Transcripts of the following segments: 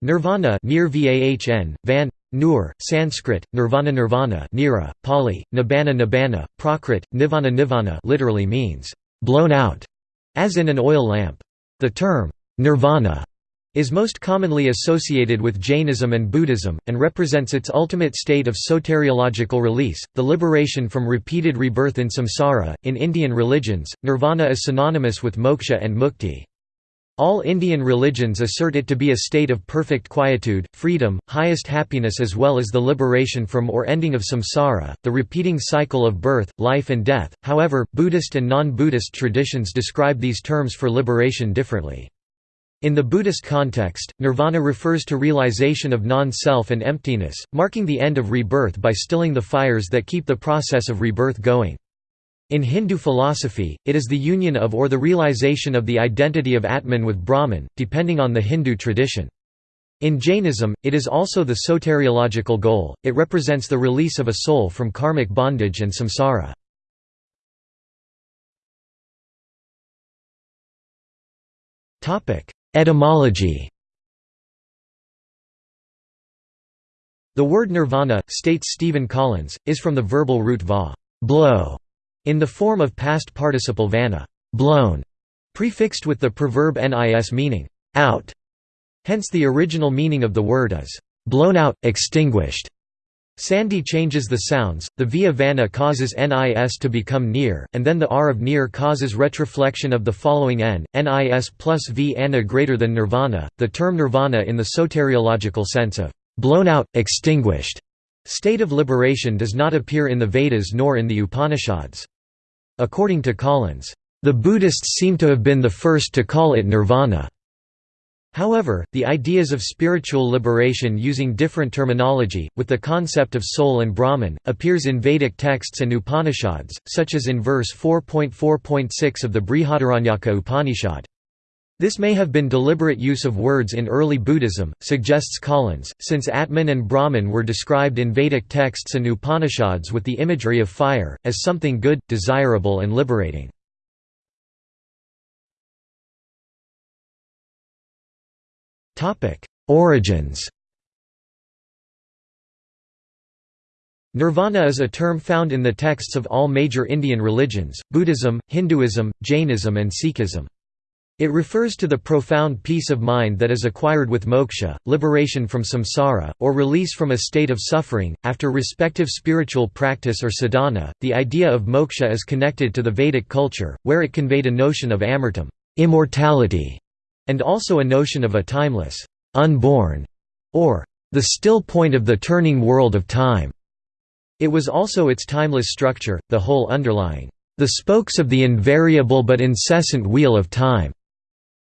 Nirvana near Vahn, Van, Nur, Sanskrit, Nirvana Nirvana Nira, Pali, Nibbana Nibbana, Prakrit, Nivana Nivana literally means, blown out, as in an oil lamp. The term, nirvana, is most commonly associated with Jainism and Buddhism, and represents its ultimate state of soteriological release, the liberation from repeated rebirth in samsara. In Indian religions, nirvana is synonymous with moksha and mukti. All Indian religions assert it to be a state of perfect quietude, freedom, highest happiness as well as the liberation from or ending of samsara, the repeating cycle of birth, life and death. However, Buddhist and non-Buddhist traditions describe these terms for liberation differently. In the Buddhist context, nirvana refers to realization of non-self and emptiness, marking the end of rebirth by stilling the fires that keep the process of rebirth going. In Hindu philosophy, it is the union of or the realization of the identity of Atman with Brahman, depending on the Hindu tradition. In Jainism, it is also the soteriological goal, it represents the release of a soul from karmic bondage and samsara. Etymology The word nirvana, states Stephen Collins, is from the verbal root va blow", in the form of past participle vana blown", prefixed with the preverb nis meaning out. Hence the original meaning of the word is blown out, extinguished. Sandhi changes the sounds, the via vana causes nis to become near, and then the r of near causes retroflexion of the following n, nis plus v anna greater than nirvana. The term nirvana in the soteriological sense of blown out, extinguished state of liberation does not appear in the Vedas nor in the Upanishads. According to Collins, "...the Buddhists seem to have been the first to call it nirvana." However, the ideas of spiritual liberation using different terminology, with the concept of soul and Brahman, appears in Vedic texts and Upanishads, such as in verse 4.4.6 of the Brihadaranyaka Upanishad. This may have been deliberate use of words in early Buddhism, suggests Collins, since Atman and Brahman were described in Vedic texts and Upanishads with the imagery of fire, as something good, desirable and liberating. Origins Nirvana is a term found in the texts of all major Indian religions, Buddhism, Hinduism, Jainism and Sikhism. It refers to the profound peace of mind that is acquired with moksha, liberation from samsara, or release from a state of suffering, after respective spiritual practice or sadhana. The idea of moksha is connected to the Vedic culture, where it conveyed a notion of amartam, immortality, and also a notion of a timeless, unborn, or the still point of the turning world of time. It was also its timeless structure, the whole underlying, the spokes of the invariable but incessant wheel of time.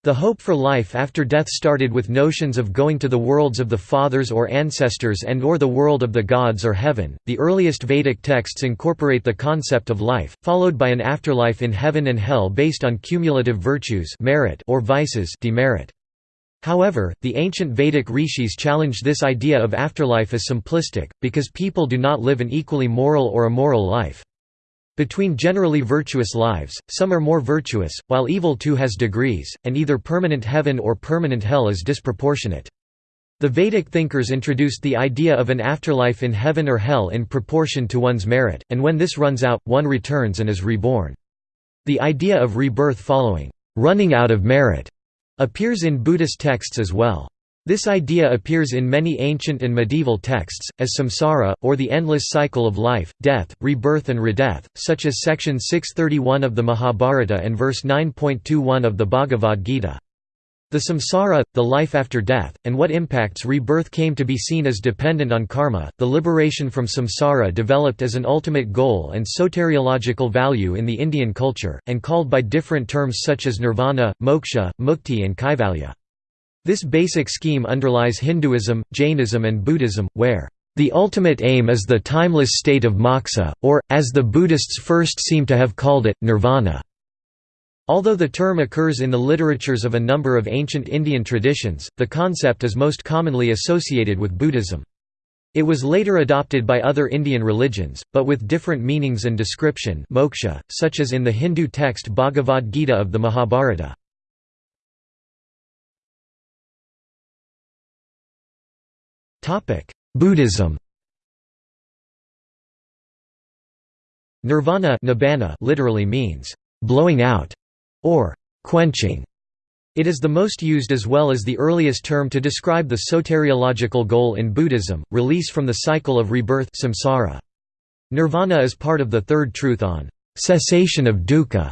The hope for life after death started with notions of going to the worlds of the fathers or ancestors and or the world of the gods or heaven. The earliest Vedic texts incorporate the concept of life, followed by an afterlife in heaven and hell based on cumulative virtues merit or vices demerit. However, the ancient Vedic rishis challenged this idea of afterlife as simplistic, because people do not live an equally moral or immoral life. Between generally virtuous lives, some are more virtuous, while evil too has degrees, and either permanent heaven or permanent hell is disproportionate. The Vedic thinkers introduced the idea of an afterlife in heaven or hell in proportion to one's merit, and when this runs out, one returns and is reborn. The idea of rebirth following, running out of merit, appears in Buddhist texts as well. This idea appears in many ancient and medieval texts, as samsara, or the endless cycle of life, death, rebirth and redeath, such as section 631 of the Mahabharata and verse 9.21 of the Bhagavad Gita. The samsara, the life after death, and what impacts rebirth came to be seen as dependent on karma. The liberation from samsara developed as an ultimate goal and soteriological value in the Indian culture, and called by different terms such as nirvana, moksha, mukti, and kaivalya. This basic scheme underlies Hinduism, Jainism and Buddhism, where the ultimate aim is the timeless state of moksha, or, as the Buddhists first seem to have called it, nirvana. Although the term occurs in the literatures of a number of ancient Indian traditions, the concept is most commonly associated with Buddhism. It was later adopted by other Indian religions, but with different meanings and description moksha, such as in the Hindu text Bhagavad Gita of the Mahabharata. Buddhism Nirvana nibbana literally means blowing out or quenching. It is the most used as well as the earliest term to describe the soteriological goal in Buddhism, release from the cycle of rebirth samsara. Nirvana is part of the third truth on cessation of dukkha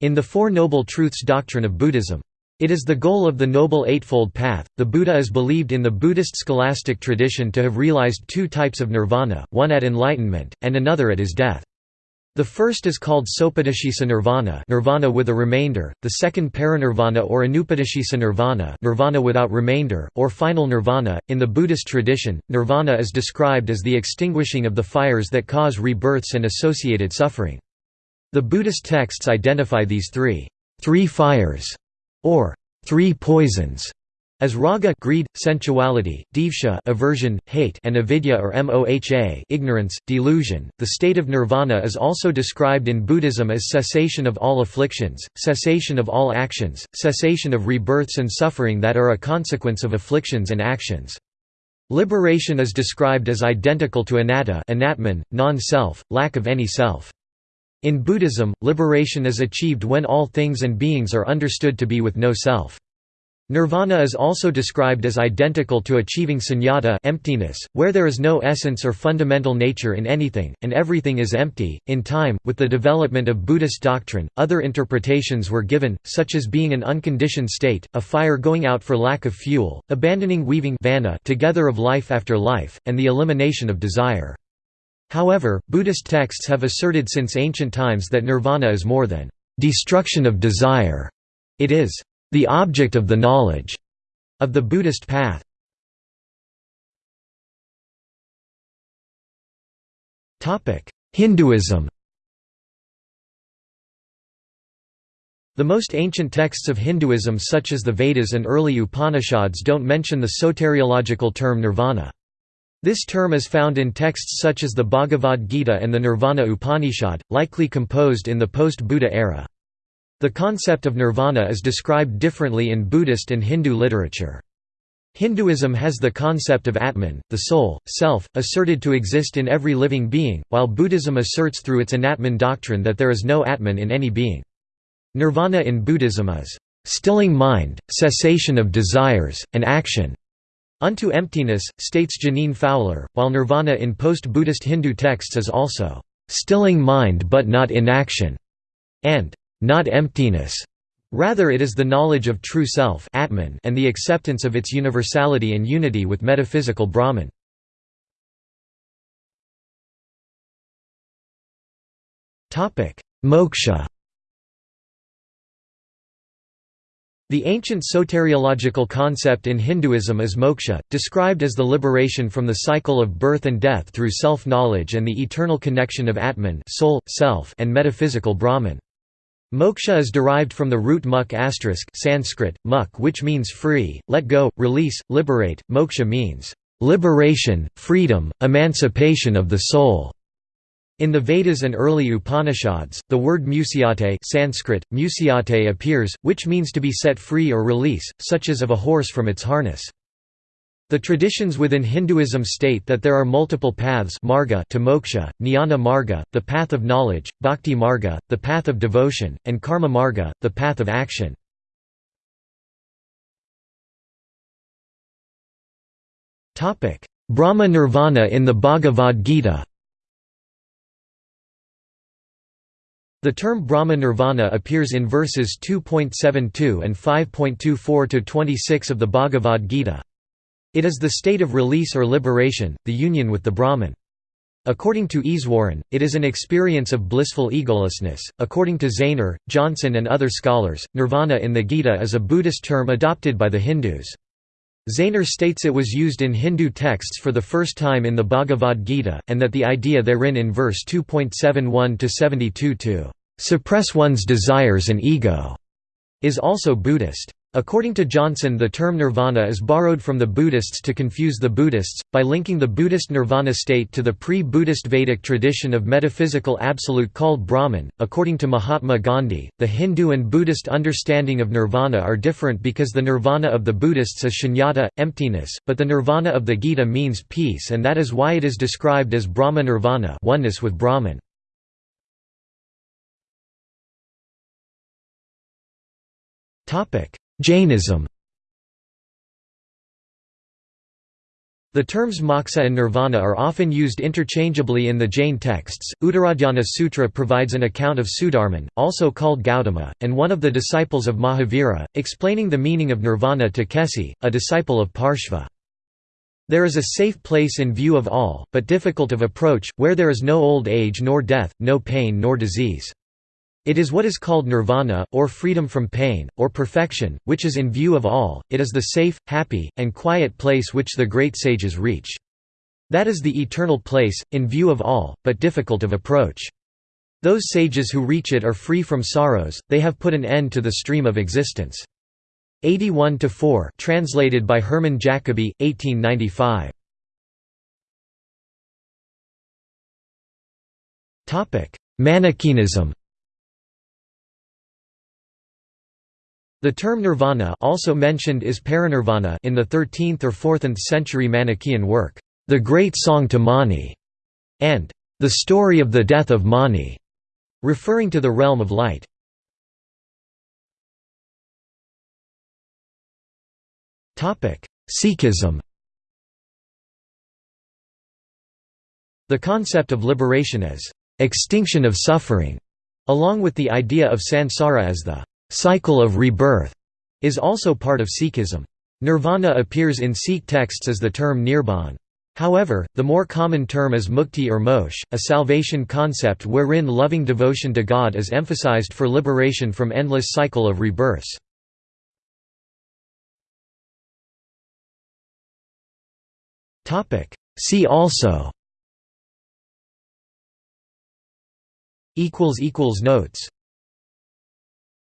in the Four Noble Truths doctrine of Buddhism. It is the goal of the Noble Eightfold Path. The Buddha is believed in the Buddhist scholastic tradition to have realized two types of nirvana, one at enlightenment, and another at his death. The first is called Sopadeshisa nirvana, nirvana with a remainder, the second parinirvana or anupadeshisa nirvana, nirvana without remainder, or final nirvana. In the Buddhist tradition, nirvana is described as the extinguishing of the fires that cause rebirths and associated suffering. The Buddhist texts identify these three three fires, or three poisons, as raga greed, sensuality, dvesha aversion, hate and avidya or moha ignorance, delusion, the state of nirvana is also described in Buddhism as cessation of all afflictions, cessation of all actions, cessation of rebirths and suffering that are a consequence of afflictions and actions. Liberation is described as identical to anatta anatman, non-self, lack of any self. In Buddhism, liberation is achieved when all things and beings are understood to be with no self. Nirvana is also described as identical to achieving sunyata emptiness, where there is no essence or fundamental nature in anything, and everything is empty. In time, with the development of Buddhist doctrine, other interpretations were given, such as being an unconditioned state, a fire going out for lack of fuel, abandoning weaving together of life after life, and the elimination of desire. However, Buddhist texts have asserted since ancient times that nirvana is more than destruction of desire. It is the object of the knowledge of the Buddhist path. Hinduism The most ancient texts of Hinduism such as the Vedas and early Upanishads don't mention the soteriological term nirvana. This term is found in texts such as the Bhagavad Gita and the Nirvana Upanishad, likely composed in the post-Buddha era. The concept of nirvana is described differently in Buddhist and Hindu literature. Hinduism has the concept of Atman, the soul, self, asserted to exist in every living being, while Buddhism asserts through its Anatman doctrine that there is no Atman in any being. Nirvana in Buddhism is, "...stilling mind, cessation of desires, and action." Unto emptiness, states Jeaneane Fowler, while nirvana in post-Buddhist Hindu texts is also, "...stilling mind but not inaction," and not emptiness. Rather it is the knowledge of true self Atman and the acceptance of its universality and unity with metaphysical Brahman. Moksha The ancient soteriological concept in Hinduism is moksha, described as the liberation from the cycle of birth and death through self-knowledge and the eternal connection of Atman soul, self and metaphysical Brahman. Moksha is derived from the root muk Sanskrit, muk which means free, let go, release, liberate. Moksha means liberation, freedom, emancipation of the soul. In the Vedas and early Upanishads, the word mucyate Sanskrit, mucyate appears, which means to be set free or release, such as of a horse from its harness. The traditions within Hinduism state that there are multiple paths marga to moksha, jnana marga, the path of knowledge, bhakti marga, the path of devotion, and karma marga, the path of action. Brahma Nirvana in the Bhagavad Gita The term Brahma Nirvana appears in verses 2.72 and 5.24–26 of the Bhagavad Gita. It is the state of release or liberation, the union with the Brahman. According to Easwaran, it is an experience of blissful egolessness. According to Zaehner, Johnson, and other scholars, nirvana in the Gita is a Buddhist term adopted by the Hindus. Zaehner states it was used in Hindu texts for the first time in the Bhagavad Gita, and that the idea therein in verse 2.71 72 to suppress one's desires and ego is also Buddhist. According to Johnson the term nirvana is borrowed from the Buddhists to confuse the Buddhists, by linking the Buddhist nirvana state to the pre-Buddhist Vedic tradition of metaphysical absolute called Brahman. According to Mahatma Gandhi, the Hindu and Buddhist understanding of nirvana are different because the nirvana of the Buddhists is shunyata, emptiness, but the nirvana of the Gita means peace and that is why it is described as Brahma nirvana oneness with Brahman. Topic Jainism The terms moksha and nirvana are often used interchangeably in the Jain texts. Uttaradhyana Sutra provides an account of Sudharman, also called Gautama, and one of the disciples of Mahavira, explaining the meaning of nirvana to Kesi, a disciple of Parshva. There is a safe place in view of all, but difficult of approach, where there is no old age nor death, no pain nor disease. It is what is called nirvana, or freedom from pain, or perfection, which is in view of all, it is the safe, happy, and quiet place which the great sages reach. That is the eternal place, in view of all, but difficult of approach. Those sages who reach it are free from sorrows, they have put an end to the stream of existence. 81 to 4, translated by Hermann Jacobi, 1895. Topic: Manichaeism The term nirvana also mentioned is parinirvana in the 13th or 14th century Manichaean work, The Great Song to Mani, and The Story of the Death of Mani, referring to the realm of light. Sikhism The concept of liberation as extinction of suffering, along with the idea of sansara as the cycle of rebirth is also part of Sikhism. Nirvana appears in Sikh texts as the term nirban. However, the more common term is mukti or moksha, a salvation concept wherein loving devotion to God is emphasized for liberation from endless cycle of rebirths. See also Notes